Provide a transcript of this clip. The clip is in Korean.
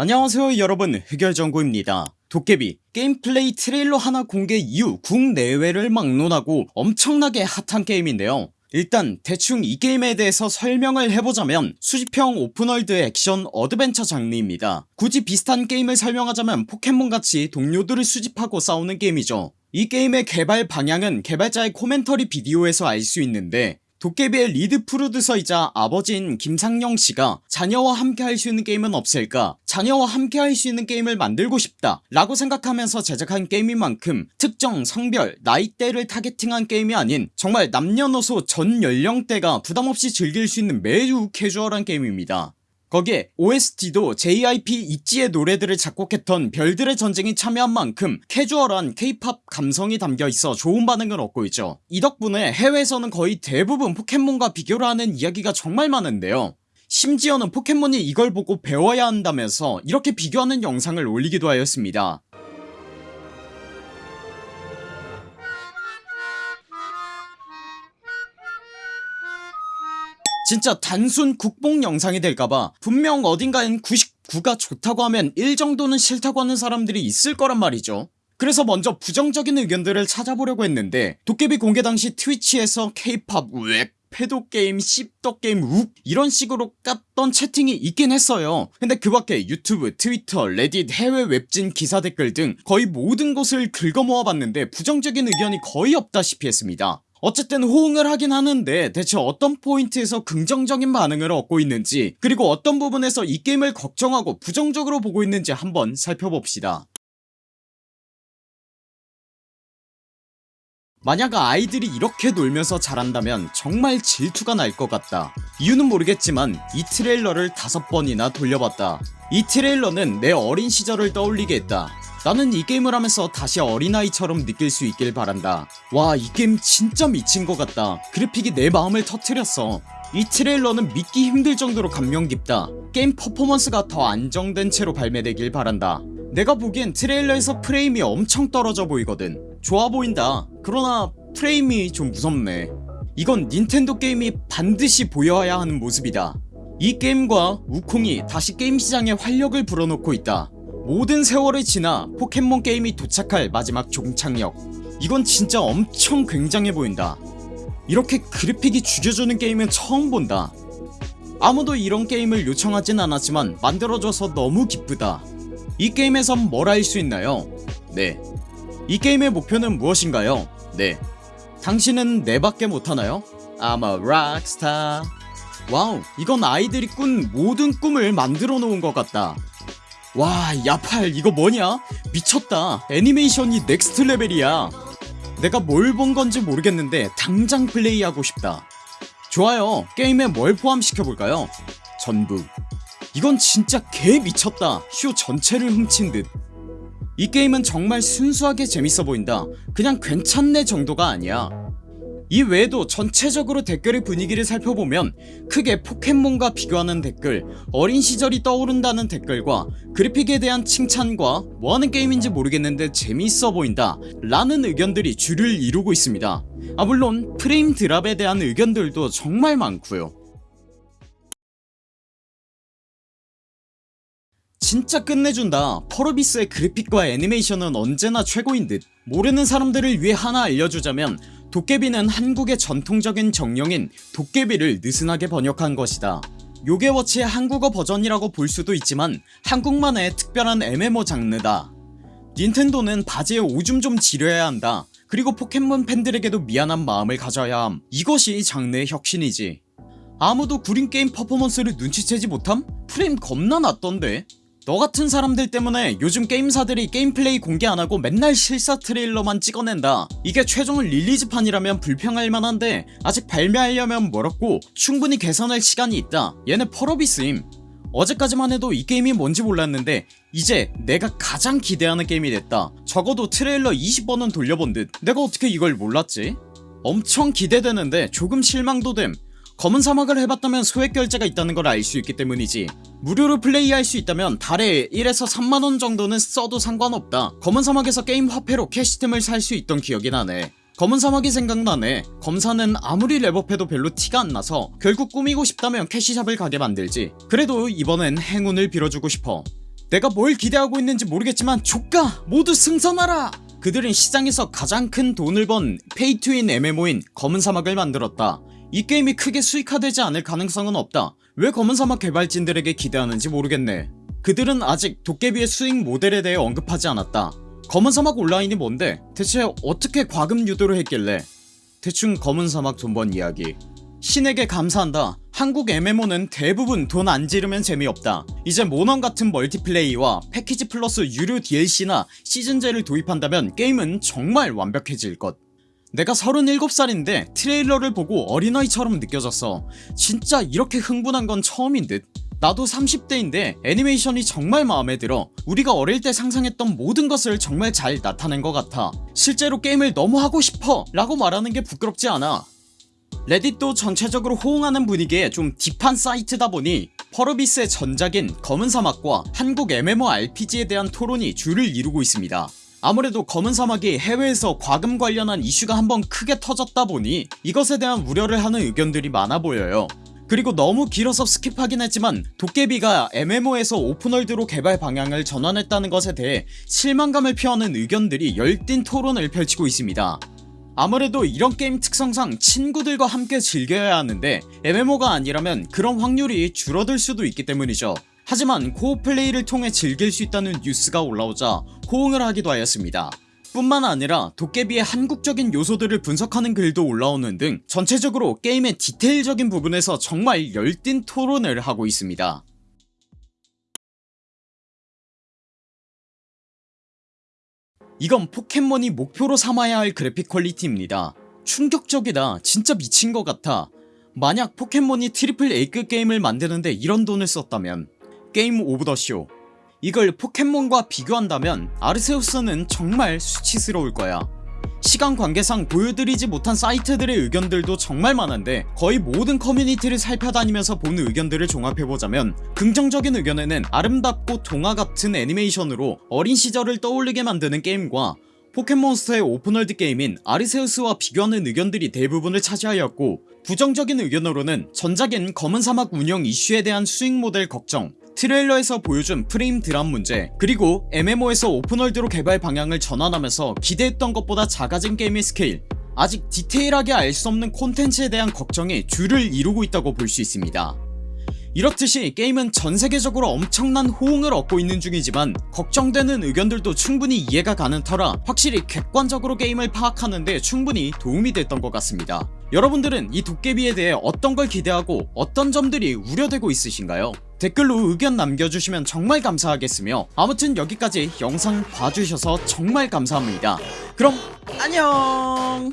안녕하세요 여러분. 흑열정구입니다. 도깨비 게임 플레이 트레일러 하나 공개 이후 국내외를 막론하고 엄청나게 핫한 게임인데요. 일단 대충 이 게임에 대해서 설명을 해보자면 수집형 open world 액션 adventure 장르입니다. 굳이 비슷한 게임을 설명하자면 포켓몬같이 동료들을 수집하고 싸우는 게임이죠. 이 게임의 개발 방향은 개발자의 commentary 비디오에서 알 수 있는데 도깨비의 lead 프로듀서이자 아버지인 김상영씨가 자녀와 함께 할 수 있는 게임은 없을까? 자녀와 함께 할 수 있는 게임을 만들고 싶다. 라고 생각하면서 제작한 게임인 만큼 특정 성별 나이대를 targeting한 게임이 아닌 정말 남녀노소 전 연령대가 부담없이 즐길 수 있는 매우 캐주얼한 게임입니다 거기에 OST도 JYP 있지의 노래들을 작곡했던 별들의 전쟁이 참여한 만큼 캐주얼한 케이팝 감성이 담겨있어 좋은 반응을 얻고 있죠. 이 덕분에 해외에서는 거의 대부분 포켓몬과 비교를 하는 이야기가 정말 많은데요. 심지어는 포켓몬이 이걸 보고 배워야 한다면서 이렇게 비교하는 영상을 올리기도 하였습니다 진짜 단순 국뽕 영상이 될까봐 분명 어딘가엔 99가 좋다고 하면 1 정도는 싫다고 하는 사람들이 있을 거란 말이죠. 그래서 먼저 부정적인 의견들을 찾아보려고 했는데 도깨비 공개 당시 트위치에서 케이팝 웩 pedo게임 씹덕게임 욱 이런 식으로 깠던 채팅이 있긴 했어요. 근데 그 밖에 유튜브 트위터 레딧 해외 웹진 기사 댓글 등 거의 모든 곳을 긁어모아 봤는데 부정적인 의견이 거의 없다시피 했습니다 어쨌든 호응을 하긴 하는데 대체 어떤 포인트에서 긍정적인 반응을 얻고 있는지 그리고 어떤 부분에서 이 게임을 걱정하고 부정적으로 보고 있는지 한번 살펴봅시다 만약 아이들이 이렇게 놀면서 자란다면 정말 질투가 날 것 같다. 이유는 모르겠지만 이 트레일러를 다섯 번이나 돌려봤다. 이 트레일러는 내 어린 시절을 떠올리게 했다. 나는 이 게임을 하면서 다시 어린아이처럼 느낄 수 있길 바란다. 와 이 게임 진짜 미친 것 같다. 그래픽이 내 마음을 터트렸어. 이 트레일러는 믿기 힘들 정도로 감명 깊다. 게임 퍼포먼스가 더 안정된 채로 발매되길 바란다. 내가 보기엔 트레일러에서 프레임이 엄청 떨어져 보이거든 좋아 보인다. 그러나 프레임이 좀 무섭네. 이건 닌텐도 게임이 반드시 보여야 하는 모습이다. 이 게임과 우콩이 다시 게임 시장에 활력을 불어넣고 있다. 모든 세월이 지나 포켓몬 게임이 도착할 마지막 종착역. 이건 진짜 엄청 굉장해 보인다. 이렇게 그래픽이 죽여주는 게임은 처음 본다. 아무도 이런 게임을 요청하진 않았지만 만들어줘서 너무 기쁘다. 이 게임에선 뭘 할 수 있나요? 네 이 게임의 목표는 무엇인가요? 네. 당신은 네밖에 못하나요? I'm a rockstar 와우 이건 아이들이 꾼 모든 꿈을 만들어 놓은 것 같다. 와 야팔 이거 뭐냐? 미쳤다. 애니메이션이 next level이야. 내가 뭘 본 건지 모르겠는데 당장 플레이하고 싶다. 좋아요. 게임에 뭘 포함시켜볼까요? 전부. 이건 진짜 개 미쳤다. 쇼 전체를 훔친 듯 이 게임은 정말 순수하게 재밌어 보인다. 그냥 괜찮네 정도가 아니야. 이 외에도 전체적으로 댓글의 분위기를 살펴보면 크게 포켓몬과 비교하는 댓글 어린 시절이 떠오른다는 댓글과 그래픽에 대한 칭찬과 뭐하는 게임인지 모르겠는데 재미있어 보인다 라는 의견들이 주를 이루고 있습니다. 아 물론 프레임 드랍에 대한 의견들도 정말 많고요 진짜 끝내준다. 퍼러비스의 그래픽과 애니메이션은 언제나 최고인 듯. 모르는 사람들을 위해 하나 알려주자면 도깨비는 한국의 전통적인 정령인 도깨비를 느슨하게 번역한 것이다. 요괴워치의 한국어 버전이라고 볼 수도 있지만 한국만의 특별한 MMO 장르다. 닌텐도는 바지에 오줌 좀 지려야 한다. 그리고 포켓몬 팬들에게도 미안한 마음을 가져야 함. 이것이 장르의 혁신이지. 아무도 구린 게임 퍼포먼스를 눈치채지 못함? 프레임 겁나 낮던데 너같은 사람들 때문에 요즘 게임사들이 게임 플레이 공개 안하고 맨날 실사 트레일러만 찍어낸다. 이게 최종 release판이라면 불평할 만한데 아직 발매하려면 멀었고 충분히 개선할 시간이 있다. 얘네 펄어비스임. 어제까지만 해도 이 게임이 뭔지 몰랐는데 이제 내가 가장 기대하는 게임이 됐다. 적어도 트레일러 20번은 돌려본 듯. 내가 어떻게 이걸 몰랐지? 엄청 기대되는데 조금 실망도 됨 검은 사막을 해봤다면 소액 결제가 있다는 걸 알 수 있기 때문이지. 무료로 플레이할 수 있다면 달에 1에서 3만원 정도는 써도 상관없다. 검은 사막에서 게임 화폐로 cash템을 살 수 있던 기억이 나네. 검은 사막이 생각나네. 검사는 아무리 렙업해도 별로 티가 안 나서 결국 꾸미고 싶다면 cash shop을 가게 만들지. 그래도 이번엔 행운을 빌어주고 싶어. 내가 뭘 기대하고 있는지 모르겠지만 조까 모두 승선하라! 그들은 시장에서 가장 큰 돈을 번 pay-to-win MMO인 검은 사막을 만들었다 이 게임이 크게 수익화되지 않을 가능성은 없다. 왜 검은 사막 개발진들에게 기대하는지 모르겠네. 그들은 아직 도깨비의 수익 모델에 대해 언급하지 않았다. 검은 사막 온라인이 뭔데? 대체 어떻게 과금 유도를 했길래? 대충 검은 사막 돈번 이야기. 신에게 감사한다. 한국 MMO는 대부분 돈 안 지르면 재미없다. 이제 몬헌 같은 멀티플레이와 패키지 플러스 유료 DLC나 시즌제를 도입한다면 게임은 정말 완벽해질 것 내가 37살인데 트레일러를 보고 어린아이처럼 느껴졌어. 진짜 이렇게 흥분한 건 처음인 듯. 나도 30대인데 애니메이션이 정말 마음에 들어. 우리가 어릴 때 상상했던 모든 것을 정말 잘 나타낸 것 같아. 실제로 게임을 너무 하고 싶어 라고 말하는 게 부끄럽지 않아. 레딧도 전체적으로 호응하는 분위기에 좀 딥한 사이트다 보니 퍼러비스의 전작인 검은 사막과 한국 MMORPG에 대한 토론이 줄을 이루고 있습니다 아무래도 검은 사막이 해외에서 과금 관련한 이슈가 한번 크게 터졌다 보니 이것에 대한 우려를 하는 의견들이 많아 보여요. 그리고 너무 길어서 skip하긴 했지만 도깨비가 MMO에서 open world로 개발 방향을 전환했다는 것에 대해 실망감을 표하는 의견들이 열띤 토론을 펼치고 있습니다. 아무래도 이런 게임 특성상 친구들과 함께 즐겨야 하는데 MMO가 아니라면 그런 확률이 줄어들 수도 있기 때문이죠 하지만 co-op 플레이를 통해 즐길 수 있다는 뉴스가 올라오자 호응을 하기도 하였습니다. 뿐만 아니라 도깨비의 한국적인 요소들을 분석하는 글도 올라오는 등 전체적으로 게임의 디테일적인 부분에서 정말 열띤 토론을 하고 있습니다. 이건 포켓몬이 목표로 삼아야 할 그래픽 퀄리티입니다. 충격적이다. 진짜 미친 것 같아. 만약 포켓몬이 트리플 A급 게임을 만드는데 이런 돈을 썼다면 game of the show. 이걸 포켓몬과 비교한다면 아르세우스는 정말 수치스러울 거야. 시간 관계상 보여드리지 못한 사이트들의 의견들도 정말 많은데 거의 모든 커뮤니티를 살펴다니면서 본 의견들을 종합해보자면 긍정적인 의견에는 아름답고 동화 같은 애니메이션으로 어린 시절을 떠올리게 만드는 게임과 포켓몬스터의 open world 게임인 아르세우스와 비교하는 의견들이 대부분을 차지하였고 부정적인 의견으로는 전작인 검은 사막 운영 이슈에 대한 수익 모델 걱정 트레일러에서 보여준 frame drop 문제 그리고 MMO에서 open world로 개발 방향을 전환하면서 기대했던 것보다 작아진 게임의 스케일. 아직 디테일하게 알 수 없는 콘텐츠에 대한 걱정이 줄을 이루고 있다고 볼 수 있습니다. 이렇듯이 게임은 전세계적으로 엄청난 호응을 얻고 있는 중이지만 걱정되는 의견들도 충분히 이해가 가는 터라 확실히 객관적으로 게임을 파악하는데 충분히 도움이 됐던 것 같습니다. 여러분들은 이 도깨비에 대해 어떤 걸 기대하고 어떤 점들이 우려되고 있으신가요? 댓글로 의견 남겨주시면 정말 감사하겠으며 아무튼 여기까지 영상 봐주셔서 정말 감사합니다. 그럼 안녕